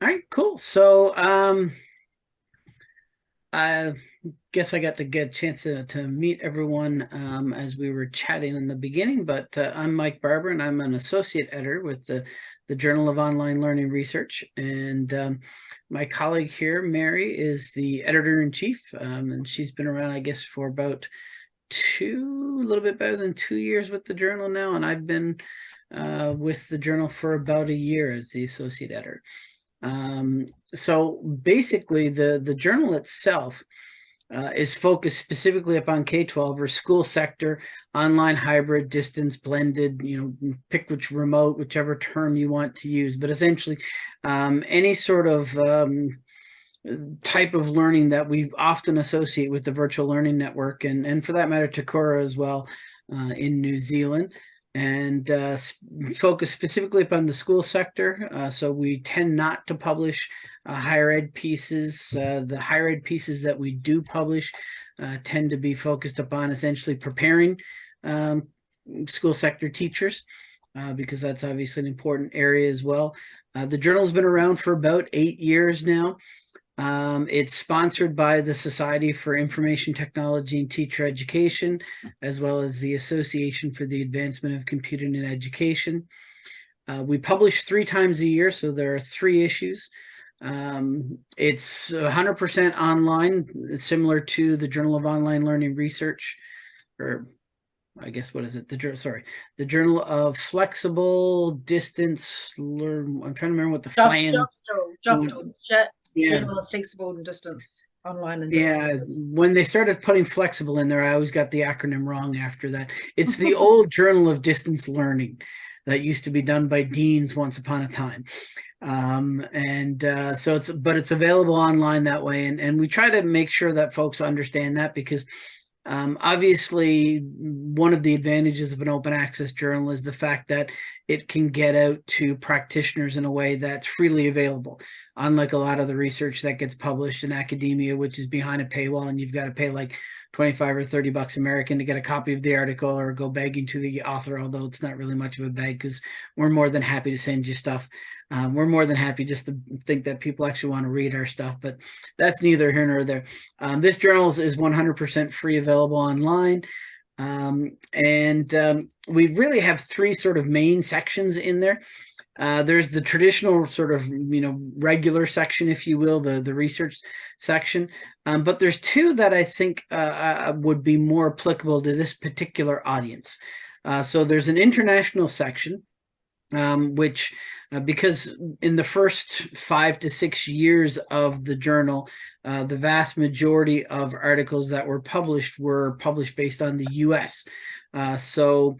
All right, cool. So um, I guess I got to get a chance to, to meet everyone um, as we were chatting in the beginning, but uh, I'm Mike Barbour and I'm an associate editor with the, the Journal of Online Learning Research. And um, my colleague here, Mary, is the editor-in-chief, um, and she's been around, I guess, for about two, a little bit better than two years with the journal now, and I've been uh, with the journal for about a year as the associate editor. Um, so basically the, the journal itself uh, is focused specifically upon K-12 or school sector, online, hybrid, distance, blended, you know, pick which remote, whichever term you want to use, but essentially um, any sort of um, type of learning that we often associate with the virtual learning network and, and for that matter, Te Kura as well uh, in New Zealand and uh, focus specifically upon the school sector. Uh, so we tend not to publish uh, higher ed pieces. Uh, the higher ed pieces that we do publish uh, tend to be focused upon essentially preparing um, school sector teachers uh, because that's obviously an important area as well. the journal's been around for about eight years now. Um, it's sponsored by the Society for Information Technology and Teacher Education, as well as the Association for the Advancement of Computing in Education. Uh, we publish three times a year, so there are three issues. Um, it's 100% online, similar to the Journal of Online Learning Research, or I guess what is it? The sorry, the Journal of Flexible Distance Learn. I'm trying to remember what the FLAN yeah. flexible and distance online and yeah when they started putting flexible in there i always got the acronym wrong after that. It's the old journal of distance learning that used to be done by DEANZ once upon a time. Um, and uh, so it's but it's available online that way. And and we try to make sure that folks understand that because um, obviously, one of the advantages of an open access journal is the fact that it can get out to practitioners in a way that's freely available. Unlike a lot of the research that gets published in academia, which is behind a paywall and you've got to pay like 25 or 30 bucks American to get a copy of the article or go begging to the author, although it's not really much of a beg because we're more than happy to send you stuff. Um, we're more than happy just to think that people actually want to read our stuff, but that's neither here nor there. Um, this journal is 100% free available online. Um, and um, we really have three sort of main sections in there. Uh, there's the traditional sort of, you know, regular section, if you will, the, the research section. Um, but there's two that I think uh, uh, would be more applicable to this particular audience. Uh, so there's an international section, um, which uh, because in the first five to six years of the journal, uh, the vast majority of articles that were published were published based on the US. so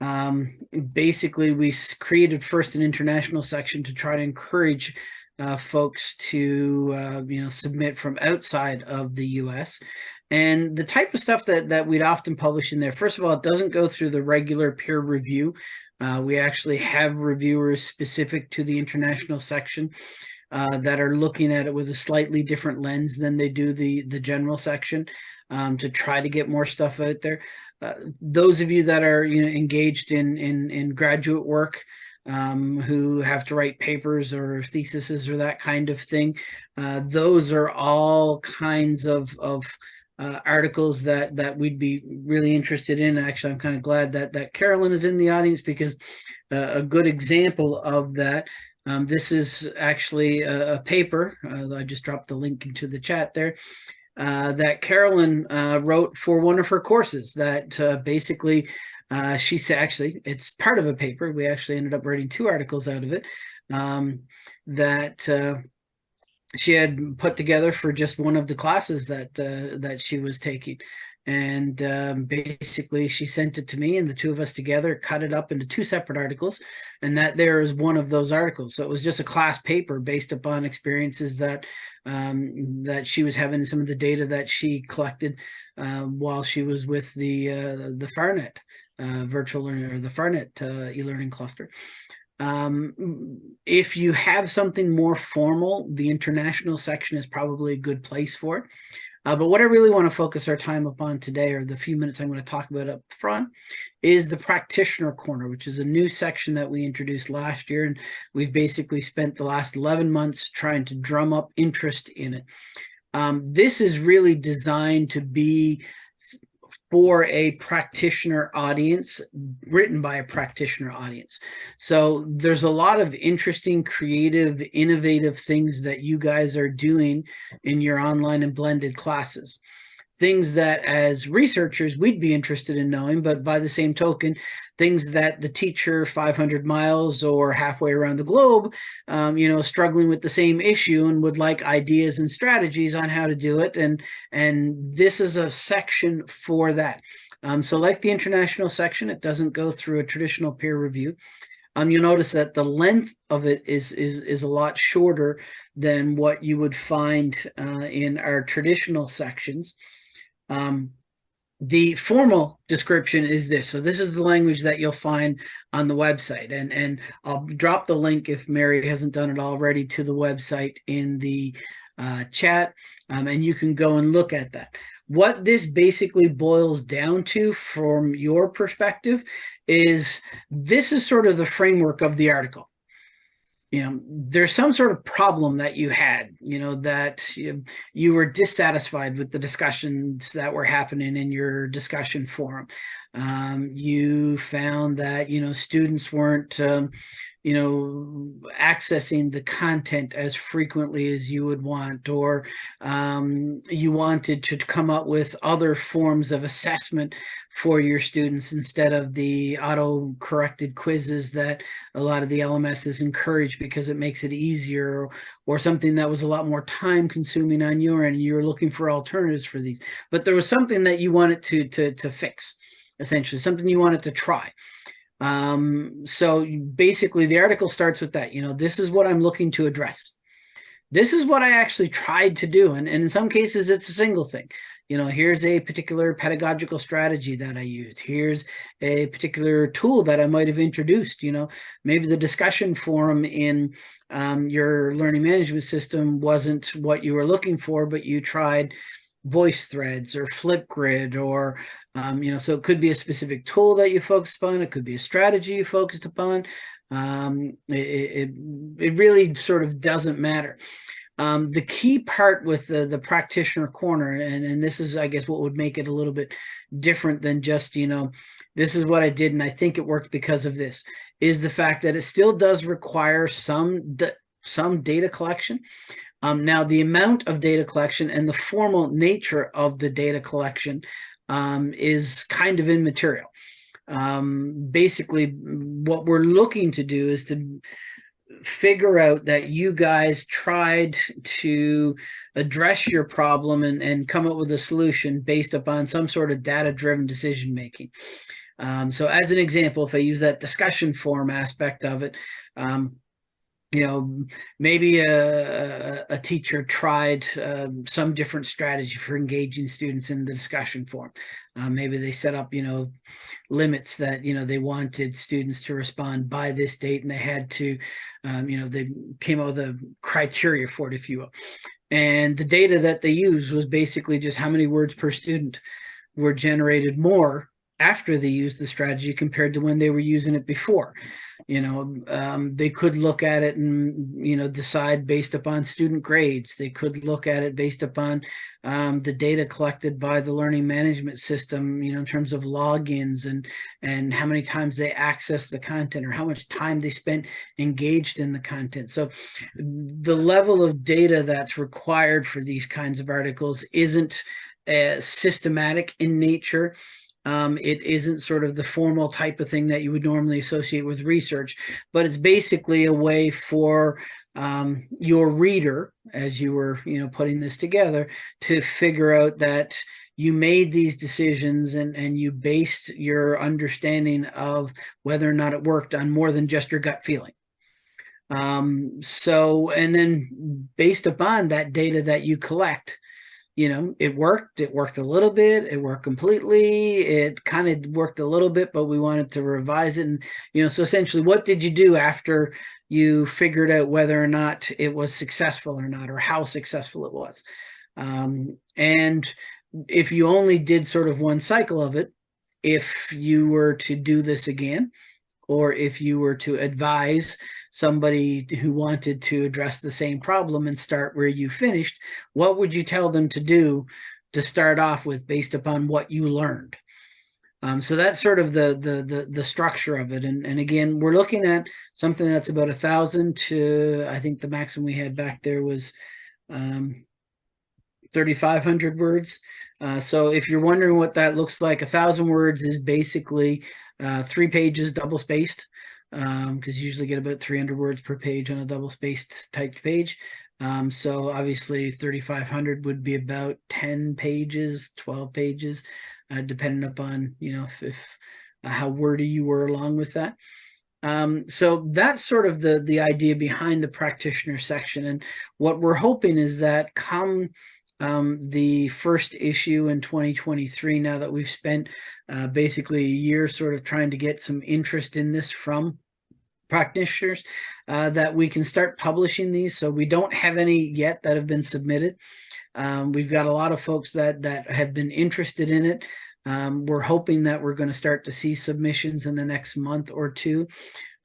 um, basically, we created first an international section to try to encourage uh, folks to, uh, you know, submit from outside of the U.S. And the type of stuff that, that we'd often publish in there, first of all, it doesn't go through the regular peer review. Uh, we actually have reviewers specific to the international section uh, that are looking at it with a slightly different lens than they do the, the general section um, to try to get more stuff out there. Uh, those of you that are you know engaged in in in graduate work um, who have to write papers or theses or that kind of thing, uh, those are all kinds of of uh, articles that that we'd be really interested in. Actually, I'm kind of glad that that Carolyn is in the audience because uh, a good example of that. Um, this is actually a, a paper. Uh, I just dropped the link into the chat there. Uh, that Carolyn uh, wrote for one of her courses that uh, basically she said, actually, it's part of a paper. We actually ended up writing two articles out of it um, that she had put together for just one of the classes that that she was taking. And um, basically she sent it to me and the two of us together cut it up into two separate articles. And that there is one of those articles. So it was just a class paper based upon experiences that um, that she was having some of the data that she collected uh, while she was with the uh, the FARNet uh, virtual learning or the FARNet uh, e-learning cluster. Um, if you have something more formal, the international section is probably a good place for it. Uh, but what I really want to focus our time upon today, or the few minutes I'm going to talk about up front, is the practitioner corner, which is a new section that we introduced last year. And we've basically spent the last 11 months trying to drum up interest in it. Um, this is really designed to be for a practitioner audience, written by a practitioner audience. So there's a lot of interesting, creative, innovative things that you guys are doing in your online and blended classes things that as researchers we'd be interested in knowing, but by the same token, things that the teacher 500 miles or halfway around the globe, um, you know, struggling with the same issue and would like ideas and strategies on how to do it. And, and this is a section for that. Um, so like the international section, it doesn't go through a traditional peer review. Um, you'll notice that the length of it is is is a lot shorter than what you would find uh, in our traditional sections. Um, the formal description is this. So this is the language that you'll find on the website. And, and I'll drop the link if Mary hasn't done it already to the website in the uh, chat. Um, and you can go and look at that. What this basically boils down to from your perspective is this is sort of the framework of the article you know, there's some sort of problem that you had, you know, that you, you were dissatisfied with the discussions that were happening in your discussion forum. Um, you found that, you know, students weren't, um, you know, accessing the content as frequently as you would want, or um, you wanted to come up with other forms of assessment for your students instead of the auto-corrected quizzes that a lot of the LMSs encourage because it makes it easier, or something that was a lot more time consuming on your end, and you were looking for alternatives for these. But there was something that you wanted to, to, to fix, essentially, something you wanted to try. Um, so basically the article starts with that, you know, this is what I'm looking to address. This is what I actually tried to do. And, and in some cases it's a single thing. You know, here's a particular pedagogical strategy that I used. Here's a particular tool that I might have introduced, you know, maybe the discussion forum in um, your learning management system wasn't what you were looking for, but you tried voice threads or Flipgrid or, um, you know, so it could be a specific tool that you focused upon. It could be a strategy you focused upon. Um, it, it, it really sort of doesn't matter. Um, the key part with the, the practitioner corner, and, and this is, I guess, what would make it a little bit different than just, you know, this is what I did and I think it worked because of this, is the fact that it still does require some, some data collection. Um, now, the amount of data collection and the formal nature of the data collection um, is kind of immaterial. Um, basically, what we're looking to do is to figure out that you guys tried to address your problem and, and come up with a solution based upon some sort of data-driven decision making. Um, so as an example, if I use that discussion forum aspect of it, um, you know, maybe a, a teacher tried um, some different strategy for engaging students in the discussion forum. Uh, maybe they set up, you know, limits that, you know, they wanted students to respond by this date and they had to, um, you know, they came up with a criteria for it, if you will. And the data that they used was basically just how many words per student were generated more after they used the strategy compared to when they were using it before. You know um, they could look at it and you know decide based upon student grades. They could look at it based upon um, the data collected by the learning management system you know in terms of logins and and how many times they access the content or how much time they spent engaged in the content. So the level of data that's required for these kinds of articles isn't uh, systematic in nature um, it isn't sort of the formal type of thing that you would normally associate with research, but it's basically a way for um, your reader, as you were, you know, putting this together, to figure out that you made these decisions and, and you based your understanding of whether or not it worked on more than just your gut feeling. Um, so, and then based upon that data that you collect, you know, it worked. It worked a little bit. It worked completely. It kind of worked a little bit, but we wanted to revise it. And, you know, so essentially what did you do after you figured out whether or not it was successful or not, or how successful it was? Um, and if you only did sort of one cycle of it, if you were to do this again, or if you were to advise somebody who wanted to address the same problem and start where you finished, what would you tell them to do to start off with based upon what you learned? Um, so that's sort of the, the the the structure of it. And and again, we're looking at something that's about a thousand to I think the maximum we had back there was um, 3,500 words. Uh, so if you're wondering what that looks like, a thousand words is basically uh, three pages double spaced because um, you usually get about 300 words per page on a double spaced typed page. Um, so obviously 3,500 would be about 10 pages, 12 pages, uh, depending upon, you know, if, if uh, how wordy you were along with that. Um, so that's sort of the, the idea behind the practitioner section. And what we're hoping is that come um, the first issue in 2023, now that we've spent uh, basically a year sort of trying to get some interest in this from practitioners, uh, that we can start publishing these. So we don't have any yet that have been submitted. Um, we've got a lot of folks that that have been interested in it. Um, we're hoping that we're going to start to see submissions in the next month or two.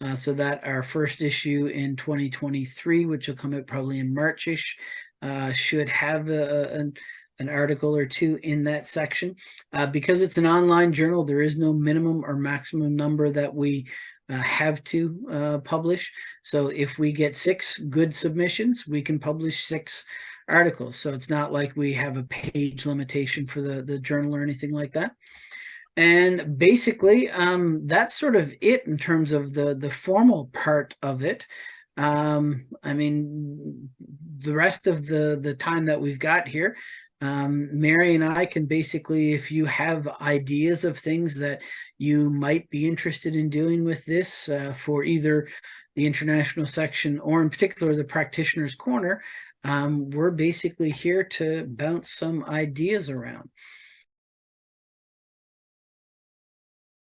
Uh, so that our first issue in 2023, which will come out probably in Marchish, uh, should have a, an, an article or two in that section. Uh, because it's an online journal, there is no minimum or maximum number that we uh, have to uh, publish. So if we get six good submissions, we can publish six articles. So it's not like we have a page limitation for the, the journal or anything like that. And basically, um, that's sort of it in terms of the, the formal part of it. Um, I mean, the rest of the, the time that we've got here, um, Mary and I can basically, if you have ideas of things that you might be interested in doing with this uh, for either the international section or in particular the practitioner's corner, um, we're basically here to bounce some ideas around.